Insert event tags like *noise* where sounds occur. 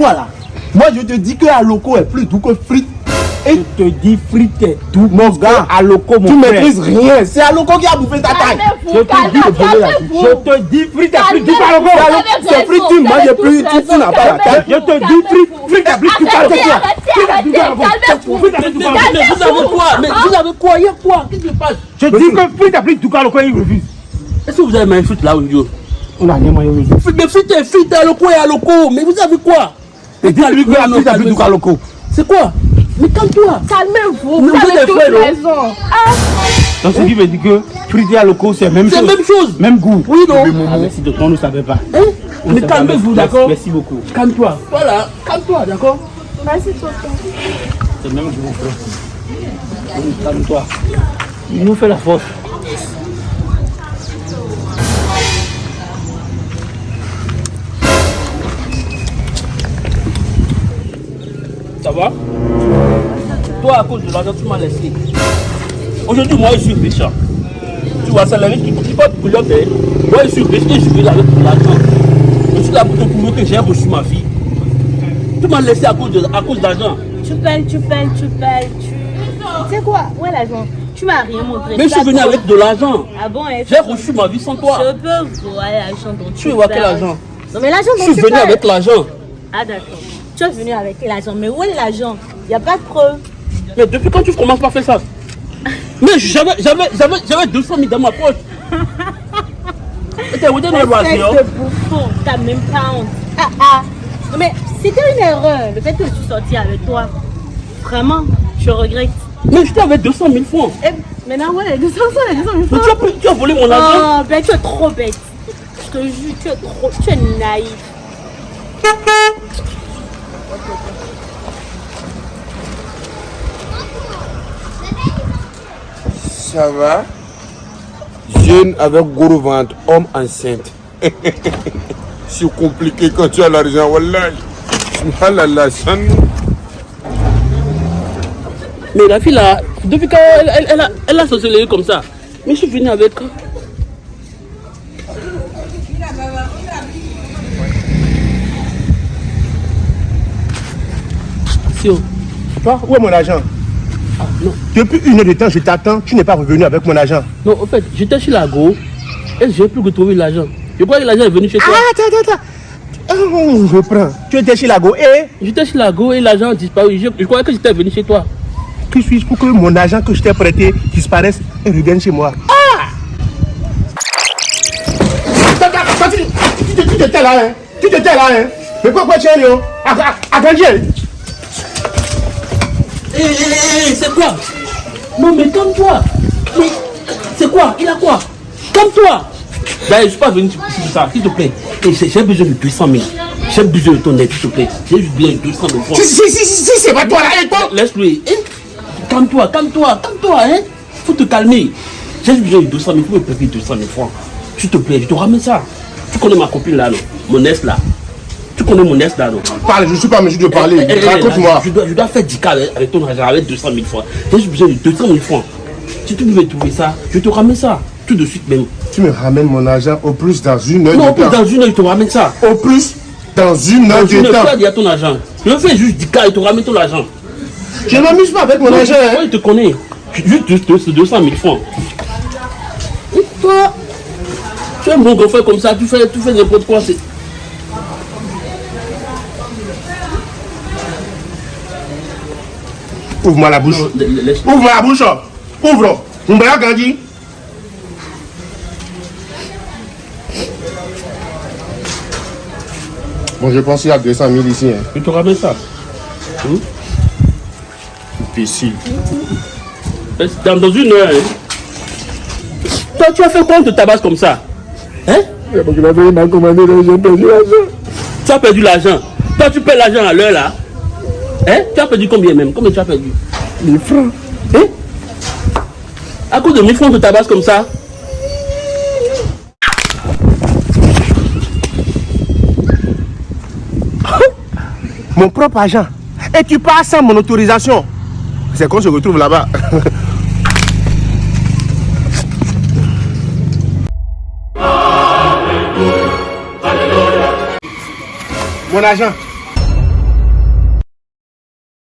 Voilà. Moi, je te dis que Aloko est plus doux que frites. Et je te dis frites et tout. Mon gars, Aloko, mon tu frère. maîtrises rien. C'est Aloko qui a bouffé ta taille. Je te dis, Calmez-vous, je te dis frites et plus doux qu'Aloko. Calmez-vous. C'est frites, tu manges plus, tu, tu n'as pas la taille. Je te dis frites, frites et plus doux qu'Aloko. Frites plus doux doux vous avez quoi? Mais vous avez quoi? Il y a quoi? Qu'est-ce qui se passe? Je dis que frites et plus doux qu'Aloko, il refuse. Est-ce que vous avez même frites là milieu On a rien Mais frites et frites, aloko et aloko. Mais vous avez quoi? Et dis à lui que qu'Aloko. C'est quoi Mais calme-toi. Calmez-vous, vous avez raison. Donc ce qui veut dire que frites et Aloko, c'est la même C'est chose. la même chose. Même goût. Oui, non Ah, merci de toi, on ne savait pas. Hein On Mais calmez-vous, d'accord Merci beaucoup. Calme-toi. Voilà, calme-toi, d'accord Vas-y, papa. C'est même goût, frère. Calme-toi. Il nous fait la force. Ça va? Toi, à cause de l'argent, tu m'as laissé. Aujourd'hui, moi, je suis riche. hein. Tu vois, c'est les riches qui qui portent coulotte. hein. Moi, je suis riche et je suis avec de l'argent. Je suis là pour te prouver que j'ai reçu ma fille. Tu m'as laissé à cause de- à cause d'argent. Tu pelles, tu pelles, tu pelles, tu... Tu sais quoi? Où est l'argent Tu m'as rien montré. Mais je suis venu avec de l'argent. Ah bon hein, J'ai reçu ma vie sans toi. Je peux voir l'argent dont tu Tu voir quel argent Non mais l'argent Je dont suis tu venu parles. avec l'argent. Ah d'accord. Tu es venu avec l'argent. Mais où est l'argent? Il n'y a pas de preuve. Mais depuis quand tu commences par faire ça? Mais j'avais j'avais j'avais j'avais 200 000 dans ma poche. *laughs* Et t'es où dans le Espèce loisir de bouffon, t'as même pas honte. Ah ah. Mais c'était une erreur. Le fait que je suis sortie avec toi. Vraiment, je regrette. Mais j'étais avec 200 000 francs. Eh, maintenant, ouais, les 200 les 200 000 Mais tu as, pris- tu as volé mon argent? Oh, ben tu es trop bête. Je te jure, tu es trop, tu es naïf. Ça va? Jeune avec gros ventre, homme enceinte. *laughs* C'est compliqué quand tu as l'argent, wallah. Ah Mais la fille là, depuis quand elle, elle, elle a, elle a comme ça? Mais je suis venu avec. Sio, Toi, où est mon argent? Ah, non. Depuis une heure de temps, je t'attends, tu n'es pas revenu avec mon argent. Non, en fait, j'étais chez la go et j'ai plus retrouvé l'argent. Je crois que l'argent est venu chez toi. Ah, attends, attends, attends. Oh, je prends. Tu étais chez la go et? J'étais chez la go et l'argent a disparu. Je, je croyais que j'étais venu chez toi. que suis-je pour que mon argent que je t'ai prêté disparaisse et revienne chez moi? Ah tu t'étais là, hein? Tu t'étais là, hein? Mais pourquoi tu es hé, c'est quoi? Non, mais calme-toi. Mais c'est quoi? Il a quoi? Calme-toi. Ben, je suis pas venu pour ça, s'il te plaît. J'ai besoin de 200 000. J'ai besoin de ton aide, s'il te plaît. J'ai juste besoin de 200 000 francs. Si, si, si, si, c'est pas toi là, et toi Laisse-lui. Hein? Calme-toi, calme-toi, calme-toi, hein. Faut te calmer. J'ai juste besoin de 200 000. Faut me payer 200 000 francs. S'il te plaît, je te ramène ça. Tu connais ma copine là, non Mon ex là. Tu connais mon ex là, non Parle, je ne suis pas en mesure de parler. Eh, eh, eh, Raconte-moi. Je dois, je dois faire 10 cas avec, ton argent, avec 200 000 francs. J'ai juste besoin de 200 000 francs. Si tu pouvais trouver ça, je te ramène ça. Tout de suite même. Tu me ramènes mon argent au plus dans une heure Non, de plus dans une heure, je te ramène ça. Au plus dans une heure de temps. tu as ton argent. Je fais juste 10 cas et te ramène ton argent. Je ne m'amuse pas avec mon argent. hein. Moi, je te connais. Juste deux- deux- 200 000 francs. Et toi, tu es un bon grand frère comme ça, tu fais, tu fais n'importe quoi. Ouvre-moi la bouche. Non, la- laisse- Ouvre la bouche. Ouvre. Mon bras grandit. Bon, je pense qu'il y a 200 000 ici. Hein. Je te ça? Imbécile. Dans, dans une heure. hein. Toi, tu as fait quoi on te tabasse comme ça? Hein? Donc, il avait m'a commandé, donc j'ai perdu l'argent. Tu as perdu l'argent. Toi, tu perds l'argent à l'heure là. Hein? Tu as perdu combien même? Combien tu as perdu? 1000 francs. Hein? À cause de 1000 francs, te tabasse comme ça? *laughs* Mon propre argent. Et tu pars sans mon autorisation. C'est qu'on se retrouve là-bas. *laughs* Mon argent.